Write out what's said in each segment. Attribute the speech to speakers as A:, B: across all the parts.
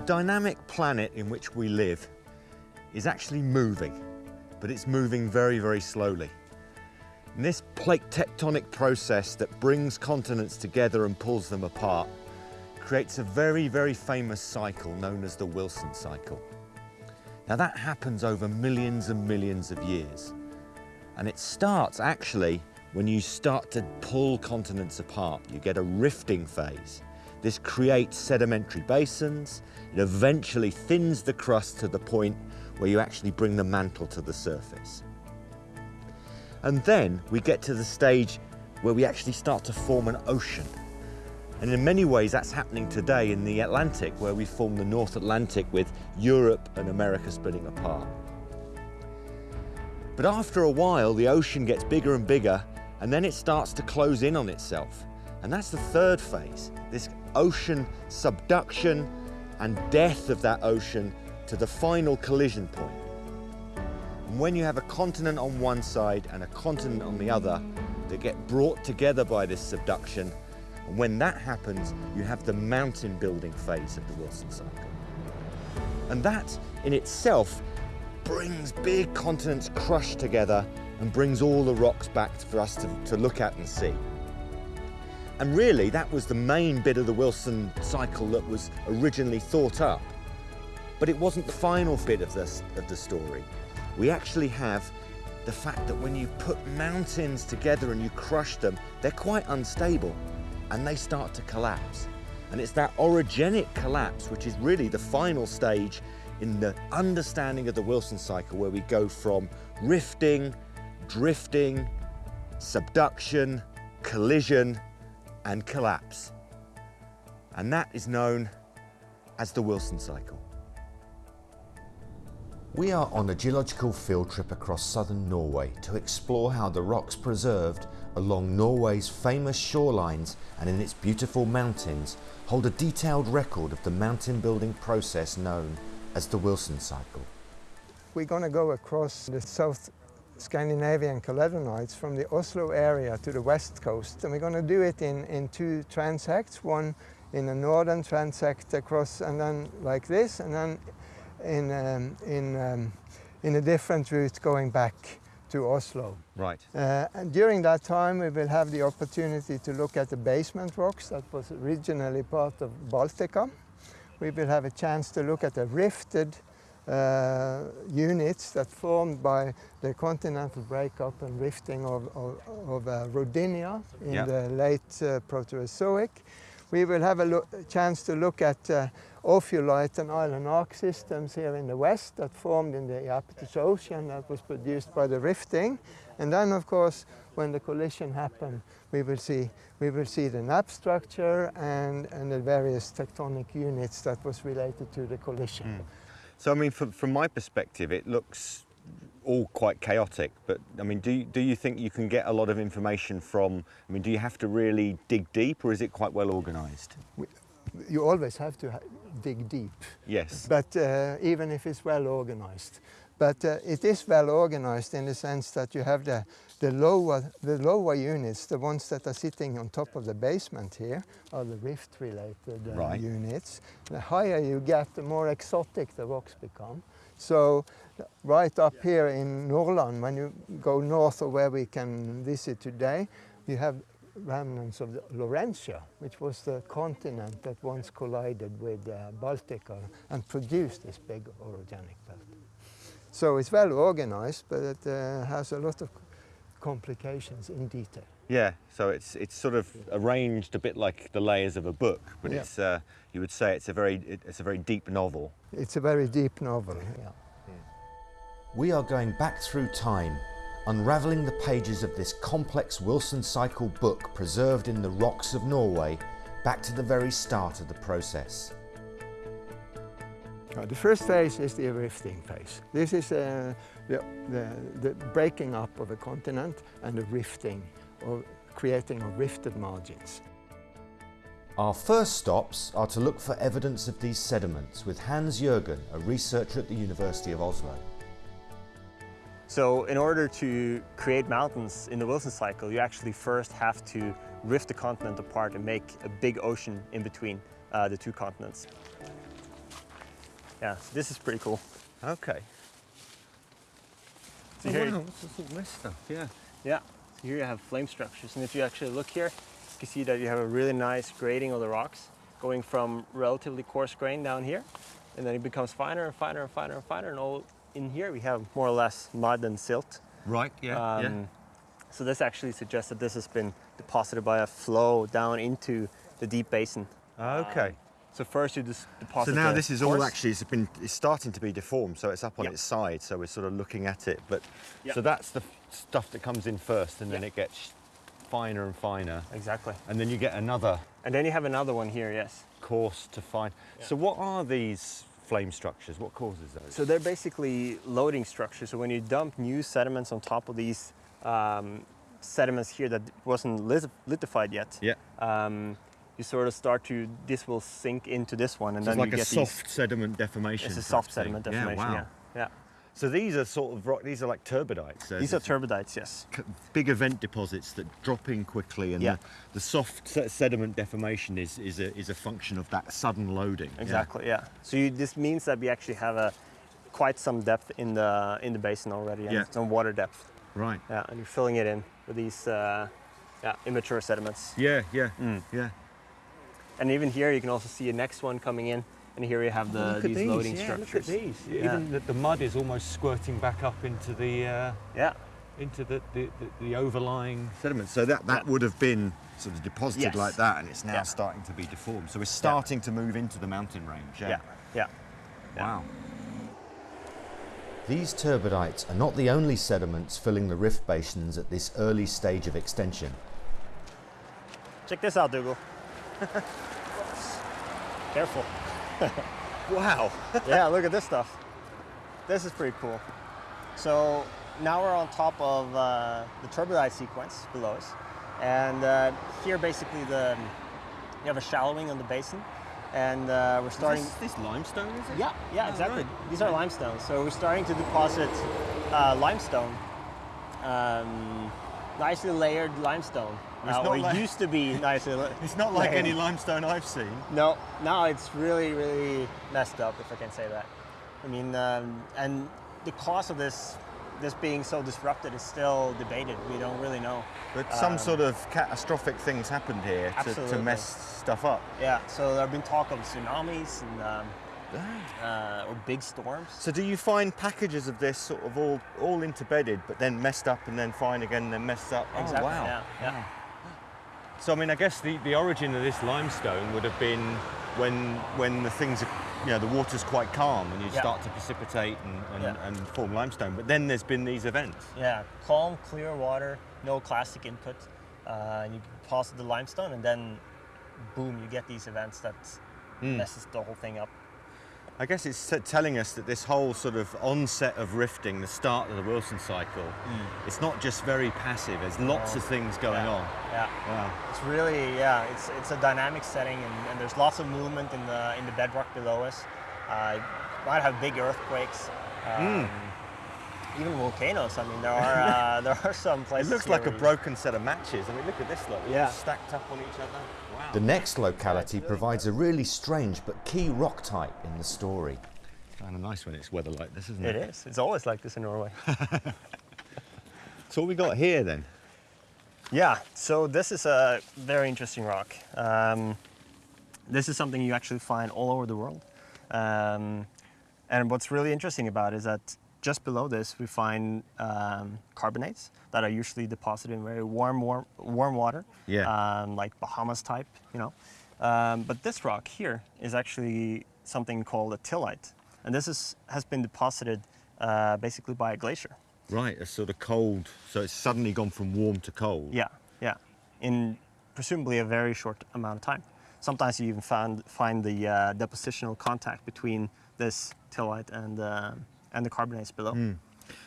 A: The dynamic planet in which we live is actually moving, but it's moving very, very slowly. And this plate tectonic process that brings continents together and pulls them apart creates a very, very famous cycle known as the Wilson cycle. Now that happens over millions and millions of years. And it starts actually when you start to pull continents apart. You get a rifting phase. This creates sedimentary basins. It eventually thins the crust to the point where you actually bring the mantle to the surface. And then we get to the stage where we actually start to form an ocean. And in many ways that's happening today in the Atlantic where we form the North Atlantic with Europe and America splitting apart. But after a while the ocean gets bigger and bigger and then it starts to close in on itself. And that's the third phase, this ocean subduction and death of that ocean to the final collision point. And when you have a continent on one side and a continent on the other, they get brought together by this subduction. And when that happens, you have the mountain building phase of the Wilson cycle. And that in itself brings big continents crushed together and brings all the rocks back for us to, to look at and see. And really, that was the main bit of the Wilson cycle that was originally thought up. But it wasn't the final bit of, this, of the story. We actually have the fact that when you put mountains together and you crush them, they're quite unstable and they start to collapse. And it's that orogenic collapse, which is really the final stage in the understanding of the Wilson cycle, where we go from rifting, drifting, subduction, collision, and collapse. And that is known as the Wilson cycle.
B: We are on a geological field trip across southern Norway to explore how the rocks preserved along Norway's famous shorelines and in its beautiful mountains hold a detailed record of the mountain building process known as the Wilson cycle.
C: We're going to go across the South Scandinavian Caledonides from the Oslo area to the west coast. And we're going to do it in, in two transects, one in a northern transect across and then like this, and then in, um, in, um, in a different route going back to Oslo.
A: Right.
C: Uh, and during that time we will have the opportunity to look at the basement rocks that was originally part of Baltica. We will have a chance to look at the rifted uh, units that formed by the continental breakup and rifting of, of, of uh, Rodinia in
A: yeah.
C: the late uh, Proterozoic. We will have a, chance to look at uh, ophiolite and island arc systems here in the west that formed in the Iapetus Ocean that was produced by the rifting. And then, of course, when the collision happened, we will see, we will see the nappe structure and, and the various tectonic units that was related to the collision. Mm.
A: So, I mean, from, from my perspective, it looks all quite chaotic, but I mean, do you, do you think you can get a lot of information from, I mean, do you have to really dig deep or is it quite well organized?
C: You always have to ha dig deep.
A: Yes.
C: But uh, even if it's well organized. But uh, it is well organized in the sense that you have the, the, lower, the lower units, the ones that are sitting on top of the basement here, are the rift-related uh,
A: right.
C: units. The higher you get, the more exotic the rocks become. So right up here in Nordland, when you go north of where we can visit today, you have remnants of the Laurentia, which was the continent that once collided with uh, Baltica and produced this big orogenic belt. So it's well organized, but it uh, has a lot of complications in detail.
A: Yeah, so it's it's sort of arranged a bit like the layers of a book, but yeah. it's uh, you would say it's a very it's a very deep novel.
C: It's a very deep novel. Yeah.
B: We are going back through time, unravelling the pages of this complex Wilson cycle book preserved in the rocks of Norway, back to the very start of the process.
C: Uh, the first phase is the rifting phase. This is uh, the, the, the, breaking up of a continent and the rifting, or creating of rifted margins.
B: Our first stops are to look for evidence of these sediments with Hans Jørgen, a researcher at the University of Oslo.
D: So in order to create mountains in the Wilson cycle, you actually first have to rift the continent apart and make a big ocean in between uh, the two continents. Yeah, this is pretty cool.
A: Okay.
D: So
A: oh,
D: here,
A: wow, what's all this stuff? Yeah.
D: yeah, so here you have flame structures, and if you actually look here, you can see that you have a really nice grading of the rocks, going from relatively coarse grain down here, and then it becomes finer and finer and finer and finer, and all in here we have more or less mud and silt.
A: Right. Yeah. yeah.
D: Um, So this actually suggests that this has been deposited by a flow down into the deep basin.
A: Okay.
D: So first you just deposit.
A: So now this is all actually it's been it's starting to be deformed, so it's up on
D: Yeah.
A: its side. So we're sort of looking at it, but
D: Yeah.
A: so that's the stuff that comes in first, and then
D: Yeah.
A: it gets finer and finer,
D: exactly,
A: and then you get another
D: and then you have another one here. Yes.
A: course to fine. So what are these flame structures? What causes those?
D: So they're basically loading structures. So when you dump new sediments on top of these um, sediments here that wasn't lit- lithified yet,
A: yeah.
D: um, you sort of start to this will sink into this one, and
A: So
D: then
A: it's like
D: you
A: a
D: get
A: soft
D: these.
A: sediment deformation.
D: It's a soft
A: thing.
D: sediment deformation.
A: Yeah. Wow.
D: Yeah. yeah.
A: So these are sort of rock. These are like turbidites.
D: These are turbidites. Yes.
A: big event deposits that drop in quickly, and
D: Yeah.
A: the, the soft sediment deformation is is a is a function of that sudden loading. Yeah.
D: Exactly. Yeah. So you, this means that we actually have a quite some depth in the in the basin already, and
A: Yeah.
D: some water depth.
A: Right.
D: Yeah, and you're filling it in with these uh, yeah immature sediments.
A: Yeah. Yeah.
D: Mm.
A: Yeah.
D: And even here, you can also see a next one coming in, and here you have the
A: look at
D: these,
A: these.
D: loading
A: yeah,
D: structures.
A: Look at these.
D: Yeah.
A: Even the, the mud is almost squirting back up into the uh,
D: Yeah.
A: into the, the, the, the overlying sediment. So that that would have been sort of deposited
D: Yes.
A: like that, and it's now
D: Yeah.
A: starting to be deformed. So we're starting to move into the mountain range.
D: Yeah. Yeah. Yeah.
A: Wow.
B: These turbidites are not the only sediments filling the rift basins at this early stage of extension.
D: Check this out, Dougal. Careful.
A: Wow.
D: yeah, look at this stuff. This is pretty cool. So now we're on top of uh, the turbidite sequence below us. And uh, here basically the you have a shallowing on the basin. And uh, we're starting.
A: Is this, this limestone, is it?
D: Yeah, yeah,
A: Oh,
D: exactly.
A: right.
D: These are limestones. So we're starting to deposit uh, limestone, um, nicely layered limestone.
A: It's
D: Uh,
A: not
D: it
A: like-
D: used to be nicely. la-
A: It's not like any limestone I've seen.
D: No, now it's really, really messed up, if I can say that. I mean, um, and the cause of this, this being so disrupted, is still debated. We don't really know.
A: But some
D: Um,
A: sort of catastrophic things happened here to, to mess stuff up.
D: Yeah, so there have been talk of tsunamis and um, uh, or big storms.
A: So do you find packages of this sort of all all interbedded, but then messed up and then fine again and then messed up?
D: Exactly.
A: Oh wow.
D: Yeah, yeah.
A: So I mean, I guess the, the origin of this limestone would have been when when the things are, you know, the water's quite calm and you
D: Yeah.
A: start to precipitate and, and,
D: Yeah.
A: and form limestone. But then there's been these events.
D: Yeah, calm, clear water, no clastic input. Uh, and you deposit the limestone, and then boom, you get these events that
A: Hmm.
D: messes the whole thing up.
A: I guess it's telling us that this whole sort of onset of rifting, the start of the Wilson cycle, it's not just very passive. There's lots of things going
D: Yeah.
A: on.
D: Yeah.
A: Wow.
D: It's really yeah. It's it's a dynamic setting, and, and there's lots of movement in the in the bedrock below us. Uh, might have big earthquakes, um, even volcanoes. I mean, there are uh, there are some places.
A: It
D: looks
A: like a broken set of matches. I mean, look at this lot.
D: Yeah.
A: stacked up on each other. Wow.
B: The next locality provides a really strange but key rock type in the story.
A: kind of nice when it's weather like this, isn't
D: It
A: it?
D: is. It's always like this in Norway.
A: So what we got here then?
D: Yeah, so this is a very interesting rock. Um, this is something you actually find all over the world. Um, and what's really interesting about it is that just below this we find um, carbonates that are usually deposited in very warm, warm, warm water,
A: Yeah.
D: um, like Bahamas type, you know. Um, but this rock here is actually something called a tillite, and this is, has been deposited uh, basically by a glacier.
A: Right, a sort of cold. So it's suddenly gone from warm to cold.
D: Yeah, yeah. In presumably a very short amount of time. Sometimes you even find find the uh, depositional contact between this tillite and uh, and the carbonates below.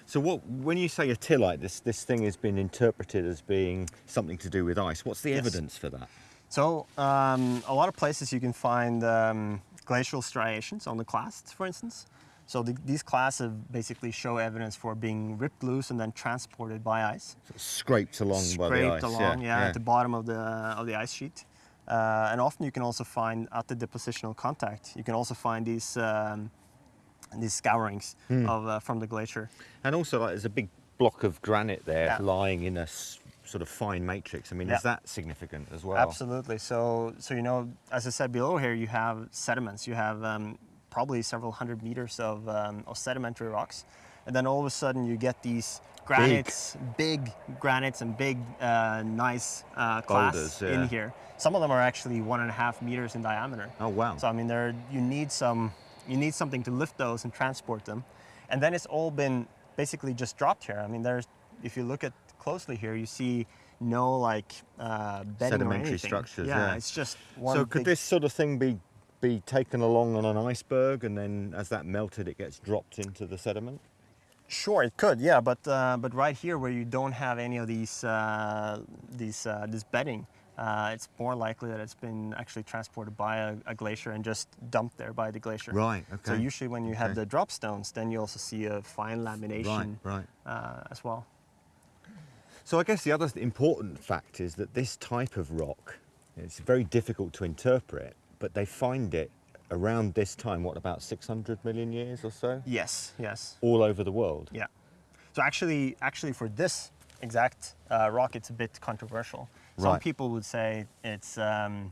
A: So what, when you say a tillite, this this thing has been interpreted as being something to do with ice. What's the
D: Yes.
A: evidence for that?
D: So um, a lot of places you can find um, glacial striations on the clasts, for instance. So the, these clasts have basically show evidence for being ripped loose and then transported by ice.
A: Of scraped along by the
D: scraped
A: ice.
D: along,
A: yeah,
D: yeah, at the bottom of the of the ice sheet. Uh, and often you can also find at the depositional contact, you can also find these um, these scourings of uh, from the glacier.
A: And also, like, there's a big block of granite there
D: Yeah.
A: lying in a sort of fine matrix. I mean,
D: Yeah.
A: is that significant as well?
D: Absolutely. So, so you know, as I said below here, you have sediments. You have um, probably several hundred meters of, um, of sedimentary rocks, and then all of a sudden you get these granites, big, granites, and big, uh, nice uh, class
A: Boulders, yeah.
D: in here. Some of them are actually one and a half meters in diameter.
A: Oh, wow.
D: So I mean, there you need some, you need something to lift those and transport them, and then it's all been basically just dropped here. I mean, there's if you look at closely here, you see no like uh, bedding or
A: Sedimentary structures,
D: Yeah,
A: yeah.
D: it's just one.
A: so, could this sort of thing be be taken along on an iceberg, and then as that melted, it gets dropped into the sediment?
D: Sure, it could, yeah, but uh, but right here where you don't have any of these uh, these uh, this bedding, uh, it's more likely that it's been actually transported by a, a glacier and just dumped there by the glacier.
A: Right, okay.
D: So usually when you have the drop stones, then you also see a fine lamination
A: right.
D: Uh, as well.
A: So I guess the other important fact is that this type of rock, it's very difficult to interpret, but they find it around this time, what, about 600 million years or so?
D: Yes, yes,
A: All over the world.
D: yeah. So actually, actually for this exact uh, rock, it's a bit controversial. Some people would say it's um,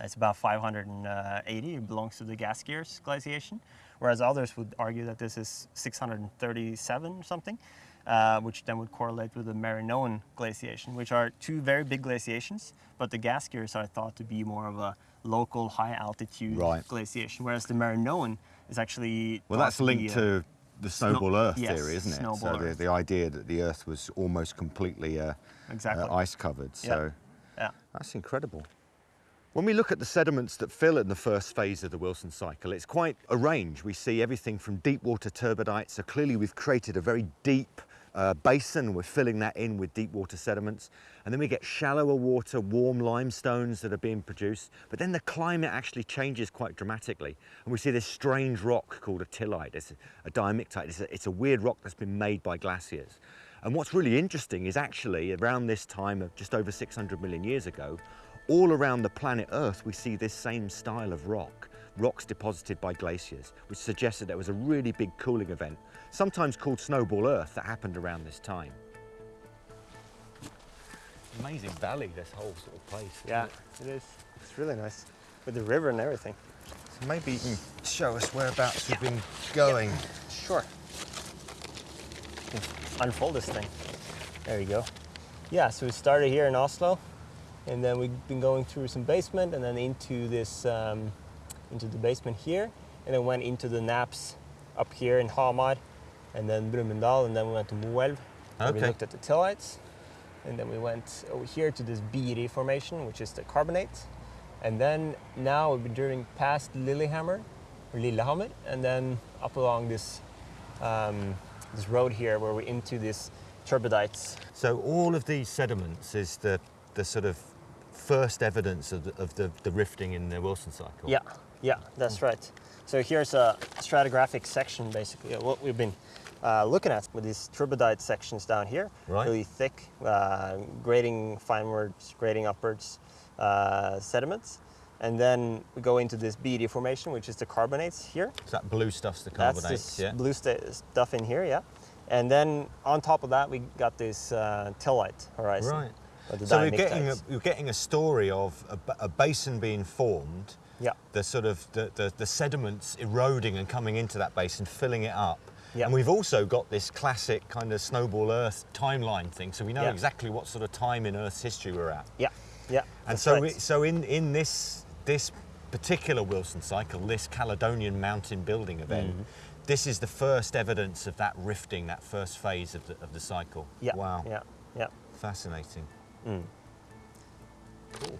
D: it's about 580. It belongs to the Gaskiers glaciation, whereas others would argue that this is 637 or something, uh, which then would correlate with the Marinoan glaciation, which are two very big glaciations. But the Gaskiers are thought to be more of a local high altitude
A: Right.
D: glaciation, whereas the Marinoan is actually
A: Well, that's linked
D: uh,
A: to the snowball Earth
D: yes,
A: theory, isn't it?
D: snowball
A: so the, the idea that the Earth was almost completely uh,
D: Exactly.
A: uh, ice covered. So
D: yeah.
A: that's incredible. When we look at the sediments that fill in the first phase of the Wilson cycle, it's quite a range. We see everything from deep water turbidites. So clearly we've created a very deep uh, basin. We're filling that in with deep water sediments. And then we get shallower water, warm limestones that are being produced. But then the climate actually changes quite dramatically. And we see this strange rock called a tillite. It's a, diamictite. It's a, it's a weird rock that's been made by glaciers. And what's really interesting is actually around this time of just over 600 million years ago, all around the planet Earth, we see this same style of rock, rocks deposited by glaciers, which suggests that there was a really big cooling event, sometimes called Snowball Earth, that happened around this time. Amazing valley, this whole sort of place.
D: Yeah,
A: it?
D: it is. It's really nice with the river and everything.
A: So maybe you can show us whereabouts we've been going.
D: Sure. Unfold this thing. There you go. Yeah, so we started here in Oslo, and then we've been going through some basement, and then into this, um, into the basement here, and then went into the nappes up here in Hamar, and then Brumunddal, and then we went to Moelv, where we looked at the tillites, and then we went over here to this Biri formation, which is the carbonate, and then now we've been driving past Lillehammer, or Lillehammer, and then up along this um, this road here where we're into this turbidites.
A: So all of these sediments is the, the sort of first evidence of the, of the, the rifting in the Wilson cycle.
D: Yeah, yeah, that's right. So here's a stratigraphic section basically of what we've been uh, looking at with these turbidite sections down here.
A: Right.
D: Really thick, uh, grading finewards, grading upwards uh, sediments. And then we go into this Biri formation, which is the carbonates here.
A: So that blue stuff's the
D: That's
A: carbonates,
D: this
A: yeah?
D: blue stuff in here, yeah. And then on top of that, we got this uh, tillite horizon.
A: Right. So we're getting, a, we're getting a story of a, a basin being formed,
D: Yeah.
A: the sort of the, the, the sediments eroding and coming into that basin, filling it up.
D: Yeah.
A: And we've also got this classic kind of snowball Earth timeline thing, so we know
D: Yeah.
A: exactly what sort of time in Earth's history we're at.
D: Yeah, yeah.
A: And so, we, so in, in this, this particular Wilson cycle, this Caledonian mountain building event,
D: Mm-hmm.
A: this is the first evidence of that rifting, that first phase of the, of the cycle.
D: yeah,
A: Wow.
D: yeah, yeah.
A: Fascinating.
D: Mm.
A: Cool.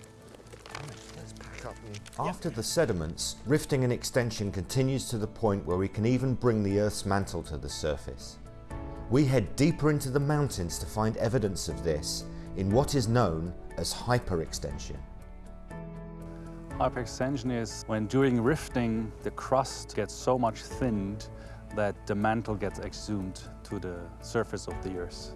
B: After the sediments, rifting and extension continues to the point where we can even bring the Earth's mantle to the surface. We head deeper into the mountains to find evidence of this in what is known as hyperextension.
E: Hyperextension is when during rifting the crust gets so much thinned that the mantle gets exhumed to the surface of the earth.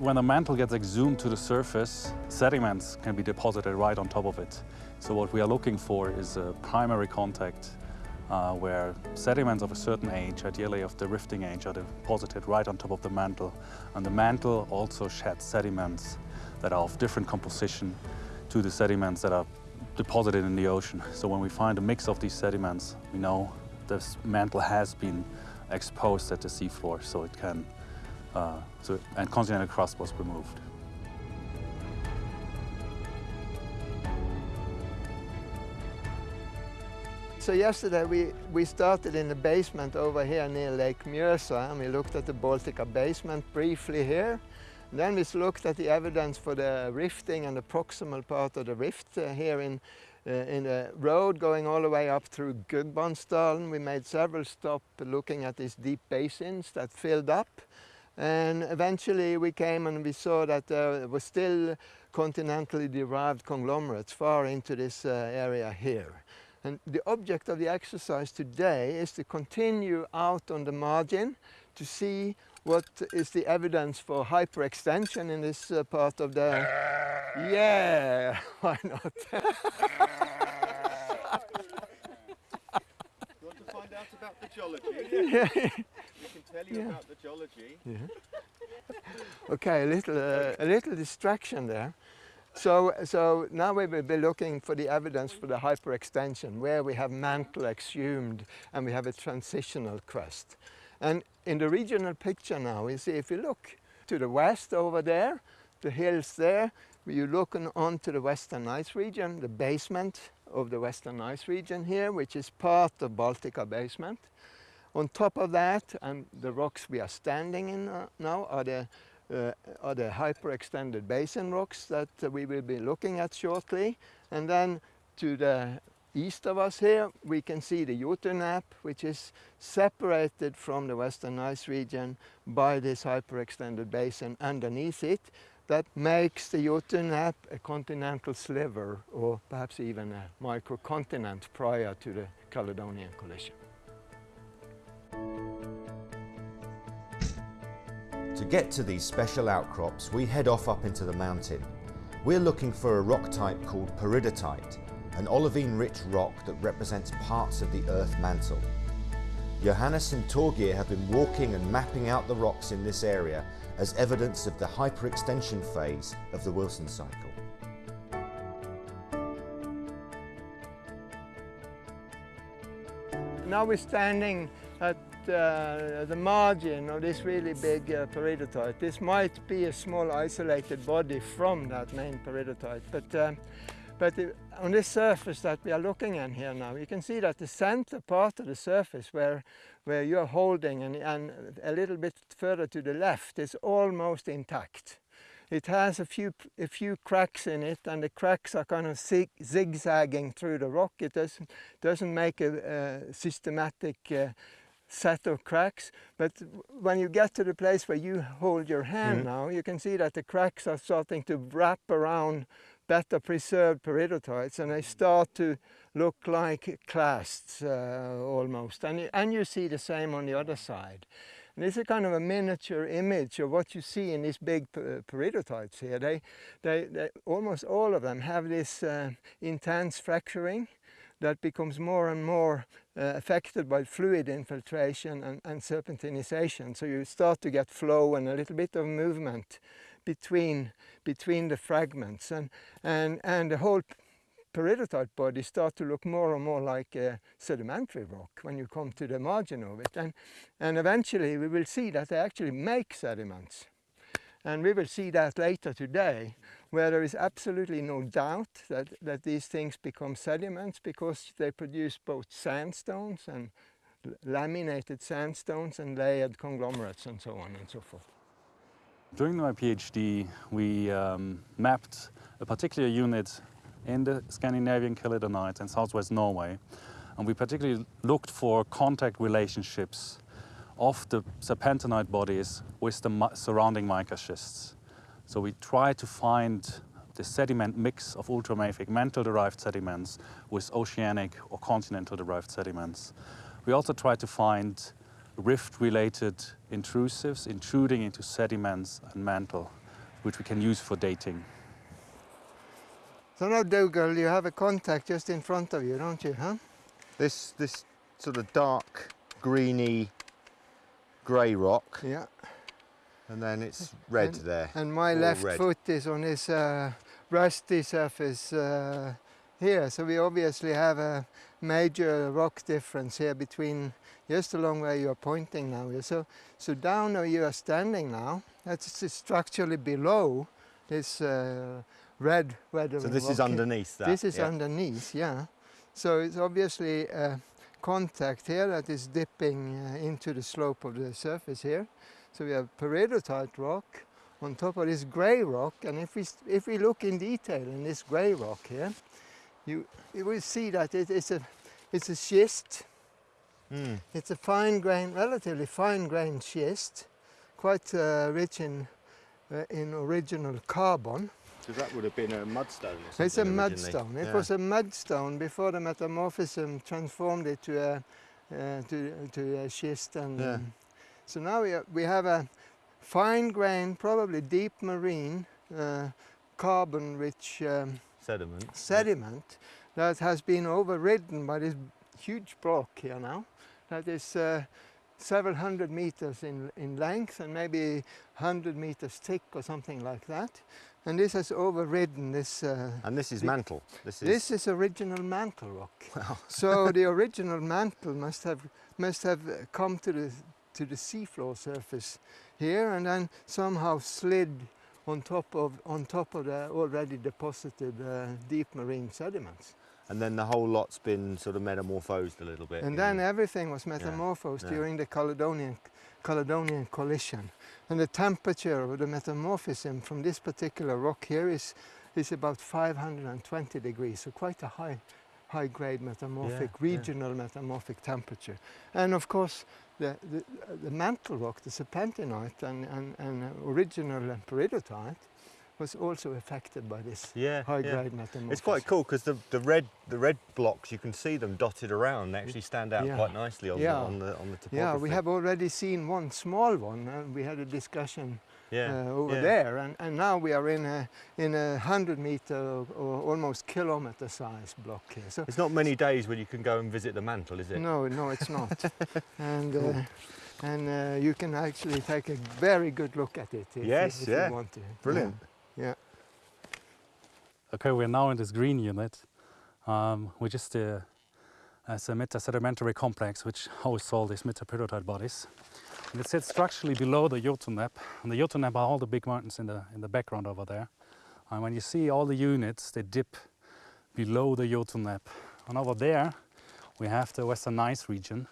E: When the mantle gets exhumed to the surface, sediments can be deposited right on top of it. So what we are looking for is a primary contact uh, where sediments of a certain age, ideally of the rifting age, are deposited right on top of the mantle. And the mantle also sheds sediments that are of different composition to the sediments that are deposited in the ocean. So when we find a mix of these sediments, we know this mantle has been exposed at the seafloor, so it can, uh, so, and continental crust was removed.
C: So yesterday we, we started in the basement over here near Lake Mjøsa and we looked at the Baltica basement briefly here. Then we looked at the evidence for the rifting and the proximal part of the rift uh, here in, uh, in the road going all the way up through Gudbrandsdalen. We made several stops looking at these deep basins that filled up. And eventually we came and we saw that there was still continentally derived conglomerates far into this uh, area here. And the object of the exercise today is to continue out on the margin to see what is the evidence for hyperextension in this uh, part of the... Yeah, why not?
B: You want to find out about the geology?
C: yeah.
B: Tell you
C: Yeah.
B: about the geology.
C: Okay, a little, uh, a little distraction there. So, so now we will be looking for the evidence for the hyperextension, where we have mantle exhumed and we have a transitional crust. And in the regional picture now, you see if you look to the west over there, the hills there, you're looking onto the Western Gneiss region, the basement of the Western Gneiss region here, which is part of Baltica basement. On top of that, and the rocks we are standing in uh, now are the, uh, are the hyperextended basin rocks that uh, we will be looking at shortly. And then to the east of us here, we can see the Jotun Nappe, which is separated from the Western Gneiss region by this hyperextended basin underneath it that makes the Jotun Nappe a continental sliver or perhaps even a microcontinent prior to the Caledonian collision.
B: To get to these special outcrops, we head off up into the mountain. We're looking for a rock type called peridotite, an olivine-rich rock that represents parts of the earth mantle. Johannes and Torgeir have been walking and mapping out the rocks in this area as evidence of the hyperextension phase of the Wilson cycle.
C: Now we're standing at uh, the margin of this really big uh, peridotite. This might be a small isolated body from that main peridotite, but, um, but it- on this surface that we are looking at here now, you can see that the center part of the surface where, where you're holding and, and a little bit further to the left is almost intact. It has a few, a few cracks in it and the cracks are kind of zig, zigzagging through the rock. It doesn't, doesn't make a, a systematic uh, set of cracks. But when you get to the place where you hold your hand now, you can see that the cracks are starting to wrap around better preserved peridotites and they start to look like clasts uh, almost. And you, and you see the same on the other side. And this is kind of a miniature image of what you see in these big peridotites here. They, they, they, almost all of them have this uh, intense fracturing that becomes more and more uh, affected by fluid infiltration and, and serpentinization. So you start to get flow and a little bit of movement between, between the fragments. And, and, and the whole peridotite body start to look more and more like a sedimentary rock when you come to the margin of it. And, and eventually we will see that they actually make sediments. And we will see that later today, where there is absolutely no doubt that, that these things become sediments because they produce both sandstones and laminated sandstones and layered conglomerates and so on and so forth.
E: During my PhD, we um, mapped a particular unit in the Scandinavian Caledonides and southwest Norway, and we particularly looked for contact relationships of the serpentinite bodies with the surrounding mica schists. So we try to find the sediment mix of ultramafic mantle-derived sediments with oceanic or continental-derived sediments. We also try to find rift-related intrusives intruding into sediments and mantle, which we can use for dating.
C: So now, Dougal, you have a contact just in front of you, don't you? Huh?
A: This, this sort of dark greeny grey rock,
C: Yeah.
A: And then it's red
C: And-
A: there.
C: And my left
A: red.
C: foot is on this uh, rusty surface uh, here. So we obviously have a major rock difference here between just along where you are pointing now. So, so down where you are standing now, that's structurally below this uh, red weathering
A: So this is
C: rock here.
A: underneath that.
C: This is
A: yeah.
C: underneath, yeah. So it's obviously a contact here that is dipping uh, into the slope of the surface here. So we have peridotite rock on top of this grey rock, and if we if we look in detail in this grey rock here, you you will see that it is a it's a schist.
A: Mm.
C: It's a fine grain, relatively fine grained schist, quite uh, rich in uh, in original carbon.
A: So that would have been a mudstone or
C: It's a mudstone. It
A: Yeah.
C: was a mudstone before the metamorphism transformed it to a uh, to to a schist, and
A: Yeah.
C: um, so now we, are, we have a fine grain, probably deep marine, uh, carbon-rich um,
A: sediment.
C: sediment that has been overridden by this huge block here now. That is uh, several hundred meters in, in length and maybe 100 meters thick or something like that. And this has overridden this. Uh,
A: And this is mantle. This is
C: this is original mantle rock. Wow. so the original mantle must have must have come to the to the seafloor surface here and then somehow slid on top of on top of the already deposited uh, deep marine sediments.
A: and then the whole lot's been sort of metamorphosed a little bit.
C: And then everything was metamorphosed
A: yeah.
C: during the Caledonian Caledonian collision. And the temperature of the metamorphism from this particular rock here is is about 520 degrees, so quite a high high grade metamorphic,
A: Yeah, yeah.
C: regional metamorphic temperature. And of course the, the, the mantle rock, the serpentinite and, and, and original peridotite was also affected by this
A: yeah,
C: high
A: yeah.
C: grade metamorphism.
A: It's quite cool because the, the red the red blocks you can see them dotted around. They actually stand out
C: Yeah.
A: quite nicely on
C: Yeah.
A: the on the on the topography.
C: Yeah, we have already seen one small one, and we had a discussion
A: yeah.
C: uh, over
A: yeah.
C: there, and, and now we are in a in a hundred meter or, or almost kilometer size block here. So
A: It's not many days when you can go and visit the mantle, is it?
C: no, no, it's not, and uh, and uh, you can actually take a very good look at it if,
A: Yes,
C: you, if
A: yeah.
C: you want to.
A: Brilliant.
C: Yeah, yeah.
E: Okay, we're now in this green unit, um, which is the as a metasedimentary complex which hosts all these metaperidotite bodies. And it sits structurally below the Jotun Nappe, and the Jotun Nappe are all the big mountains in the in the background over there. And when you see all the units, they dip below the Jotun Nappe. And over there, we have the Western Gneiss region.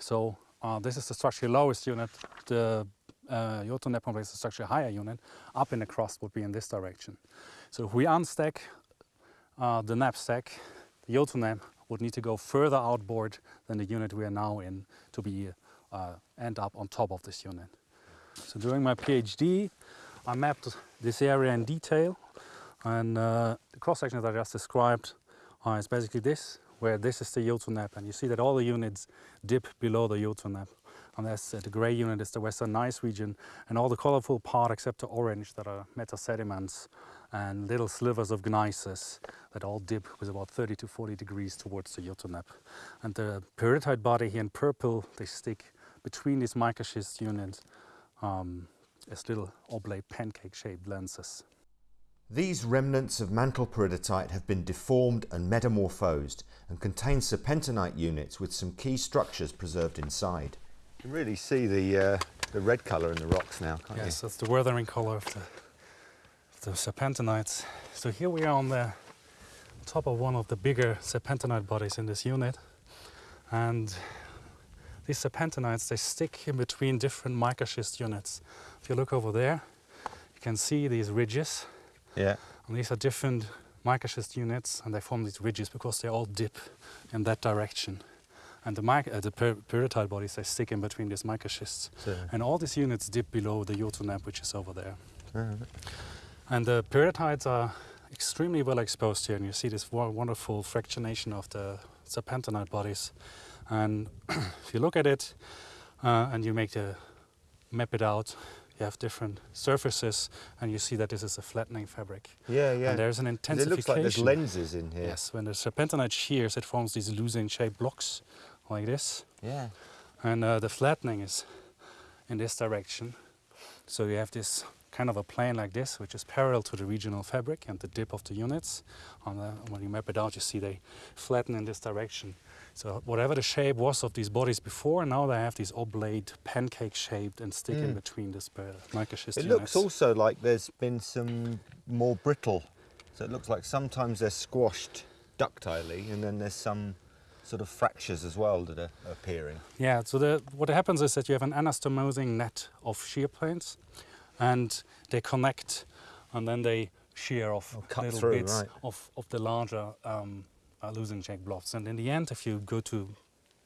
E: So uh, this is the structurally lowest unit. The uh, Jotun Nappe complex is the structurally higher unit. Up in the crust would be in this direction. So if we unstack uh, the nappe stack, the Jotun Nappe would need to go further outboard than the unit we are now in to be uh, end up on top of this unit. So during my PhD, I mapped this area in detail, and uh, the cross section that I just described uh, is basically this, where this is the Jotun Nappe, and you see that all the units dip below the Jotun Nappe. And that's uh, the gray unit is the Western Gneiss region, and all the colorful part except the orange that are metasediments and little slivers of gneisses that all dip with about 30 to 40 degrees towards the Jotun Nappe. And the peridotite body here in purple, they stick between these mica schist units um, as little oblate pancake-shaped lenses.
B: These remnants of mantle peridotite have been deformed and metamorphosed and contain serpentinite units with some key structures preserved inside.
A: You can really see the uh, the red colour in the rocks now, can't you?
E: Yes, that's the weathering color of the, of the serpentinites. So here we are on the top of one of the bigger serpentinite bodies in this unit. And these serpentinites, they stick in between different mica schist units. If you look over there, you can see these ridges.
A: Yeah.
E: And these are different mica schist units, and they form these ridges because they all dip in that direction. And the, mic- uh, the per- bodies, they stick in between these mica schists.
A: So,
E: And all these units dip below the Jotun Nappe, which is over there.
A: uh,
E: And the peridotites are extremely well exposed here, and you see this wonderful fractionation of the serpentinite bodies. And if you look at it uh, and you make the map it out, you have different surfaces, and you see that this is a flattening fabric.
A: Yeah, yeah.
E: And there's an intensification.
A: It looks like there's lenses in here.
E: Yes, when the serpentinite shears, it forms these losing-shaped blocks like this,
A: Yeah.
E: and uh, the flattening is in this direction. So you have this kind of a plane like this, which is parallel to the regional fabric and the dip of the units. On the, when you map it out, you see they flatten in this direction. So whatever the shape was of these bodies before, now they have these oblate, pancake-shaped, and stick in
A: Mm.
E: between this uh,
A: It looks also like there's been some more brittle. So it looks like sometimes they're squashed ductilely and then there's some sort of fractures as well that are appearing.
E: Yeah, so the, what happens is that you have an anastomosing net of shear planes and they connect and then they shear off
A: Oh, cut
E: little
A: through,
E: bits
A: right.
E: of, of the larger um, uh, losing shaped blocks. And in the end, if you go to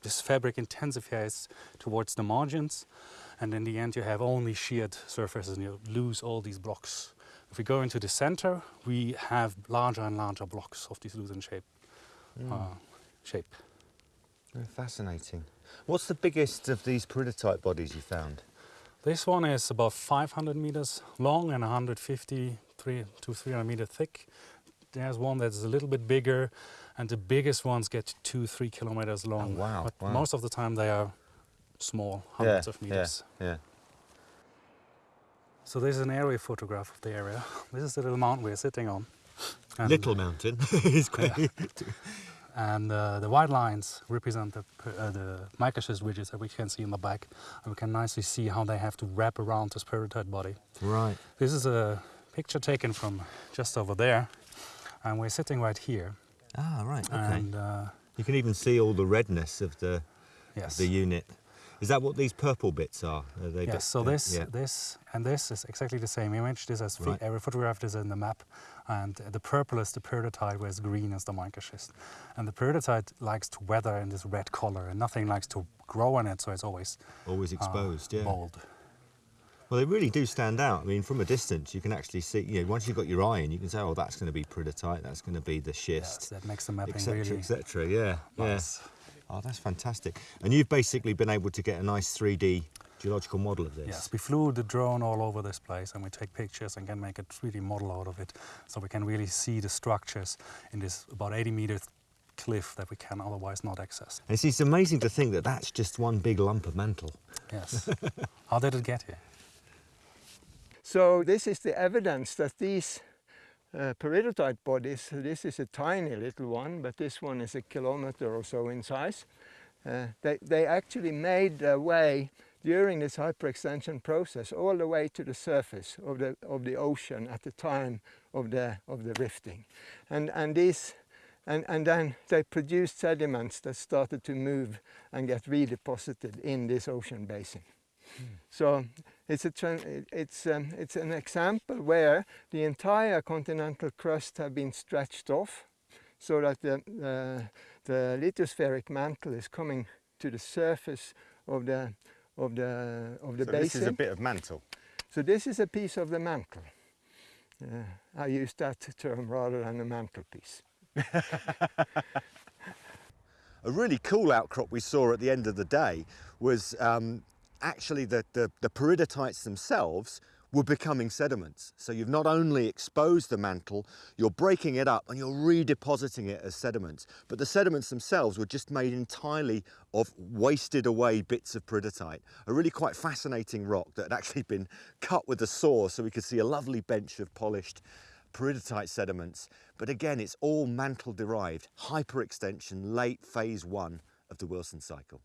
E: this fabric intensifies towards the margins and in the end you have only sheared surfaces and you lose all these blocks. If we go into the center, we have larger and larger blocks of this losing shape.
A: Hmm.
E: Uh, shape.
A: Very fascinating. What's the biggest of these peridotite bodies you found?
E: This one is about 500 meters long and 150 three to 300 meter thick. There's one that's a little bit bigger, and the biggest ones get two, three kilometers long.
A: Oh, wow,
E: But
A: wow.
E: most of the time they are small, hundreds
A: yeah,
E: of meters.
A: Yeah, yeah.
E: So this is an aerial photograph of the area. This is the little mountain we're sitting on. And,
A: Little mountain. it's quite
E: And uh, the white lines represent the, uh, the ridges that we can see in the back. And we can nicely see how they have to wrap around this peridotite body.
A: Right.
E: This is a picture taken from just over there, and we're sitting right here.
A: Ah, right. Okay.
E: And uh,
A: you can even see all the redness of the
E: yes,
A: the unit. Is that what these purple bits are? Are
E: yes. So
A: uh,
E: this,
A: yeah.
E: this, and this is exactly the same image. This is
A: Right.
E: every photograph is in the map, and the purple is the peridotite, whereas green is the mica schist. And the peridotite likes to weather in this red color, and nothing likes to grow in it, so it's always
A: always
E: uh,
A: exposed. yeah.
E: bold.
A: Well, they really do stand out. I mean, from a distance, you can actually see. You know, once you've got your eye in, you can say, "Oh, that's going to be peridotite. That's going to be the schist.
E: Yes, that makes the mapping
A: etc.,
E: really
A: etc." Yeah,
E: nice.
A: yeah. Oh, that's fantastic. And you've basically been able to get a nice 3D geological model of this.
E: Yes, we flew the drone all over this place and we take pictures and can make a 3D model out of it. So we can really see the structures in this about 80 meter cliff that we can otherwise not access.
A: And it's, it's amazing to think that that's just one big lump of mantle.
E: Yes. How did it get here?
C: So this is the evidence that these uh, peridotite bodies, this is a tiny little one, but this one is a kilometer or so in size. Uh, they, they actually made their way during this hyperextension process all the way to the surface of the, of the ocean at the time of the, of the rifting. And, and, these, and, and then they produced sediments that started to move and get redeposited in this ocean basin. So it's, a it's, um, it's an example where the entire continental crust have been stretched off so that the, uh, the lithospheric mantle is coming to the surface of the, of the, of the
A: so
C: basin.
A: this is a bit of mantle.
C: So this is a piece of the mantle. Uh, I use that term rather than a mantelpiece.
A: A really cool outcrop we saw at the end of the day was um, actually the, the, the peridotites themselves were becoming sediments. So you've not only exposed the mantle, you're breaking it up and you're redepositing it as sediments. But the sediments themselves were just made entirely of wasted away bits of peridotite. A really quite fascinating rock that had actually been cut with a saw so we could see a lovely bench of polished peridotite sediments. But again, it's all mantle derived, hyperextension, late phase one of the Wilson cycle.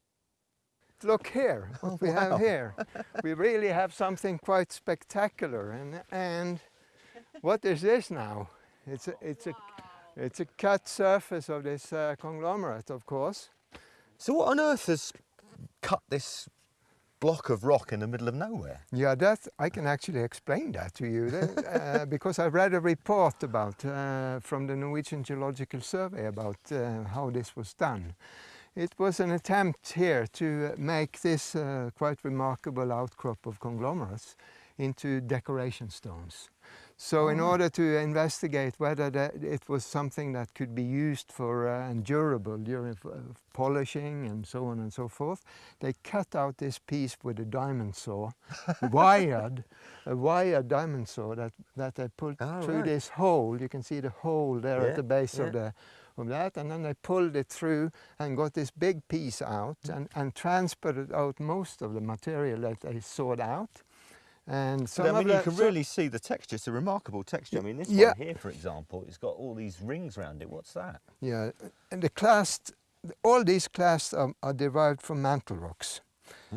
C: Look here, what we have here. We really have something quite spectacular. And, and what is this now? It's a, it's a, it's a cut surface of this uh, conglomerate, of course.
A: So what on earth has cut this block of rock in the middle of nowhere?
C: Yeah, that I can actually explain that to you uh, because I read a report about uh, from the Norwegian Geological Survey about uh, how this was done. It was an attempt here to make this uh, quite remarkable outcrop of conglomerates into decoration stones. So in order to investigate whether that it was something that could be used for uh, and durable during uh, polishing and so on and so forth, they cut out this piece with a diamond saw, wired, a wired diamond saw that, that they put
A: Oh,
C: through
A: right.
C: this hole. You can see the hole there
A: Yeah,
C: at the base
A: yeah.
C: of the of that and then they pulled it through and got this big piece out
A: Mm.
C: and, and transported out most of the material that they sawed out. And some
A: But, I mean, you can really see the texture. It's a remarkable texture. I mean, this
C: Yeah.
A: one here, for example, it's got all these rings around it. What's that?
C: Yeah, and the clast, all these clasts are, are derived from mantle rocks.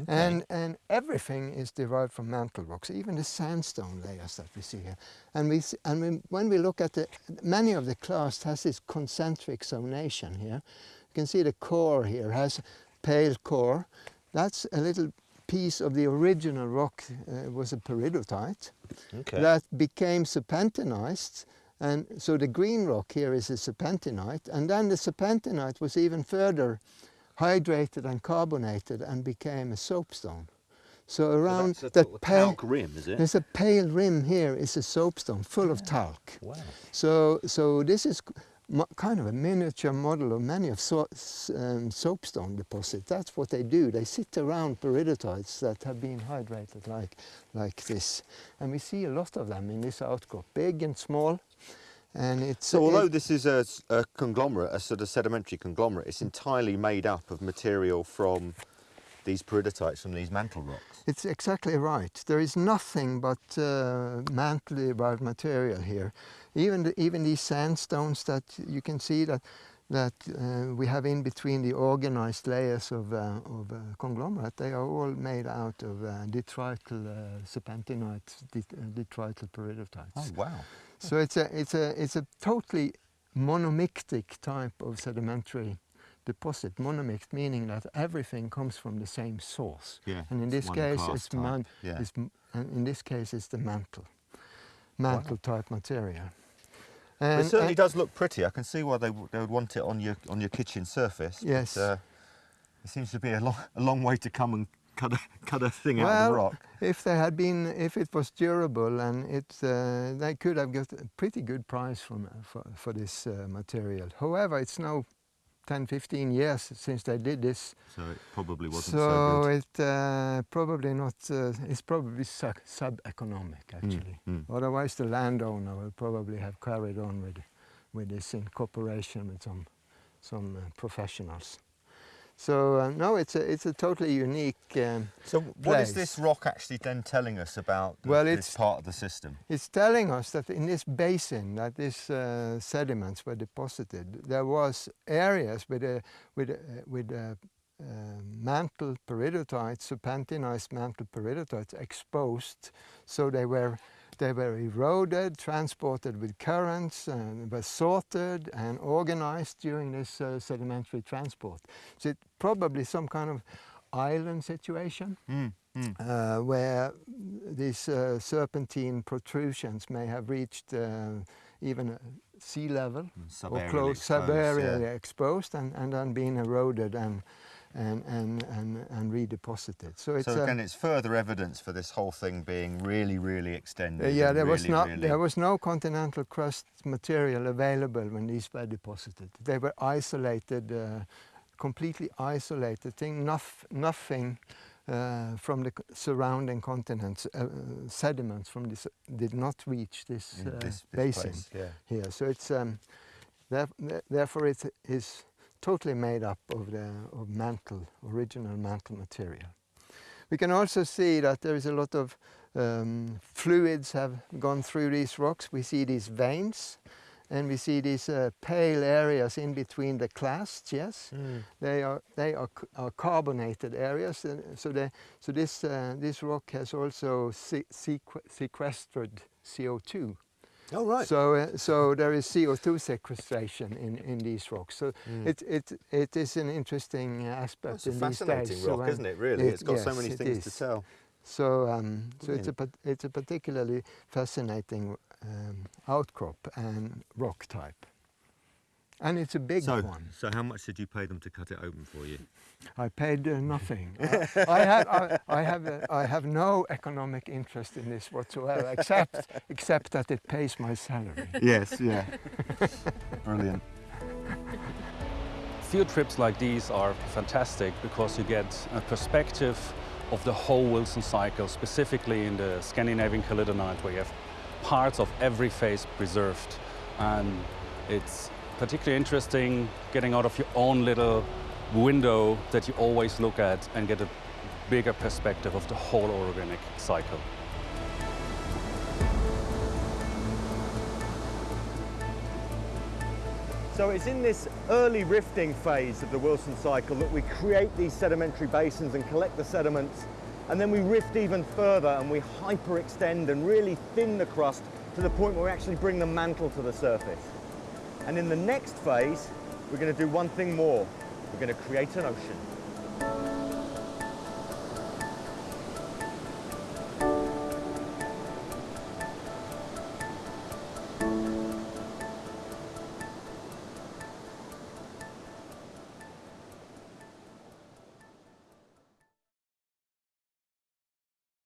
C: And, and everything is derived from mantle rocks, even the sandstone layers that we see here. And, we, see, and we, when we look at the, many of the clasts has this concentric zonation here. You can see the core here has pale core. That's a little piece of the original rock, uh, was a peridotite
A: Okay.
C: that became serpentinized. And so the green rock here is a serpentinite, and then the serpentinite was even further hydrated and carbonated and became a soapstone. So around the pale,
A: talc rim, is it?
C: there's a pale rim here is a soapstone full of talc.
A: Wow.
C: So, so this is mo- kind of a miniature model of many of so, um, soapstone deposits. That's what they do. They sit around peridotites that have been hydrated like, like this. And we see a lot of them in this outcrop, big and small. And it's
A: So
C: it-
A: although this is a conglomerate, a sort of sedimentary conglomerate, it's entirely made up of material from these peridotites, from these mantle rocks.
C: It's exactly right. There is nothing but uh, mantle derived material here. Even the, even these sandstones that you can see that that uh, we have in between the organized layers of, uh, of uh, conglomerate, they are all made out of uh, detrital uh, serpentinite, det- uh, detrital peridotites.
A: Oh, wow.
C: So it's a it's a it's a totally monomictic type of sedimentary deposit. Monomict meaning that everything comes from the same source.
A: Yeah,
C: And in this case, it's, man,
A: yeah.
C: it's and in this case, it's the mantle, mantle type material.
A: But
C: And,
A: it certainly
C: and-
A: does look pretty. I can see why they, they would want it on your on your kitchen surface. but,
C: Yes.
A: uh, it seems to be a long, a long way to come and cut a, cut a thing out of
C: well,
A: the rock.
C: if they had been, if it was durable, and it, uh, they could have got a pretty good price from, for, for this uh, material. However, it's now 10, 15 years since they did this,
A: So it probably wasn't
C: so,
A: so, good.
C: it uh, probably not. Uh, it's probably sub- sub-economic actually.
A: mm.
C: Otherwise, the landowner will probably have carried on with with this in cooperation with some some uh, professionals. So uh, no, it's a it's a totally unique. Um,
A: So what is
C: place.
A: this rock actually then telling us about the,
C: Well,
A: this
C: it's-
A: part of the system?
C: It's telling us that in this basin that these uh, sediments were deposited, there was areas with a, with a, with a, uh, mantle peridotites, serpentinized mantle peridotites exposed, so they were they were eroded, transported with currents, and were sorted and organized during this uh, sedimentary transport. So it probably some kind of island situation
A: Mm, mm.
C: uh, where these uh, serpentine protrusions may have reached uh, even sea level or
A: Subaerially
C: close
A: exposed,
C: subaerially
A: yeah.
C: exposed and, and then being eroded and and and and, and redeposited. So it's
A: So again, it's further evidence for this whole thing being really, really extended.
C: uh, yeah, there was
A: really,
C: not
A: really-
C: there was no continental crust material available when these were deposited. They were isolated, uh, completely isolated thing. Nof- nothing uh, from the surrounding continents, uh, sediments from this did not reach this, uh,
A: this, this
C: basin
A: place, yeah.
C: here. So it's um, there, there- therefore it is totally made up of the of mantle, original mantle material. We can also see that there is a lot of um, fluids have gone through these rocks. We see these veins and we see these uh, pale areas in between the clasts, yes. They are, they are, are carbonated areas. And so, they, so this, uh, this rock has also se- sequ- sequestered CO2.
A: Oh, right.
C: So, uh, so there is CO2 sequestration in, in these rocks. So it, it, it is an interesting uh, aspect
A: It's a
C: in these
A: fascinating
C: days. So
A: rock,
C: when-
A: isn't it, really?
C: it-
A: it's got so many
C: it
A: things to
C: is.
A: tell.
C: So, um, so it's a it's a particularly fascinating um, outcrop and rock type. And it's a big
A: So,
C: one.
A: so how much did you pay them to cut it open for you?
C: I paid uh, nothing. I, I have, I, I, have, uh, I have no economic interest in this whatsoever, except, except that it pays my salary.
A: Yes, yeah. Brilliant.
E: Field trips like these are fantastic because you get a perspective of the whole Wilson cycle, specifically in the Scandinavian Caledonides, where you have parts of every phase preserved. And it's particularly interesting getting out of your own little window that you always look at and get a bigger perspective of the whole orogenic cycle.
A: So it's in this early rifting phase of the Wilson cycle that we create these sedimentary basins and collect the sediments and then we rift even further and we hyperextend and really thin the crust to the point where we actually bring the mantle to the surface. And in the next phase, we're going to do one thing more. We're going to create an ocean.